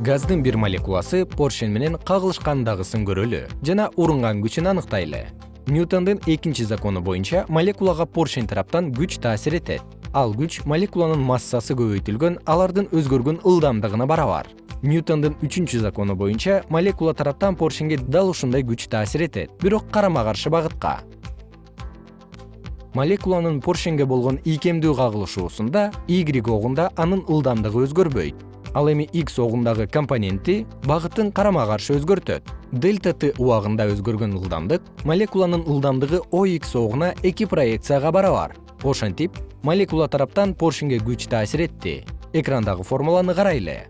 газдын бир молекуласы поршень менен кагылышкандагысын көрөлү жана урунган күчүн аныктайлы. Ньютондун экинчи закону боюнча молекулага поршень тараптан күч таасир этет. Ал күч молекуланын массасы көбөйтүлгөн алардын өзгөргөн ылдамдыгына барабар. Ньютондун үчүнчү закону боюнча молекула тараптан поршеньге дал ушундай күч таасир этет бирок карама каршы багытка. Молекуланын поршеньге болгон ийкемдүү кагылышуусунда y огунда анын ылдамдыгы өзгөрбөйт ал эми x огундагы компоненти багытын карама каршы өзгөртөт. Дельта т убагында өзгөргөн ылдамдык молекуланын ылдамдыгы ox огуна эки проекцияга барабар. Ошентип молекула тараптан поршеньге күч таасир этти. Экрандагы формуланы карайлы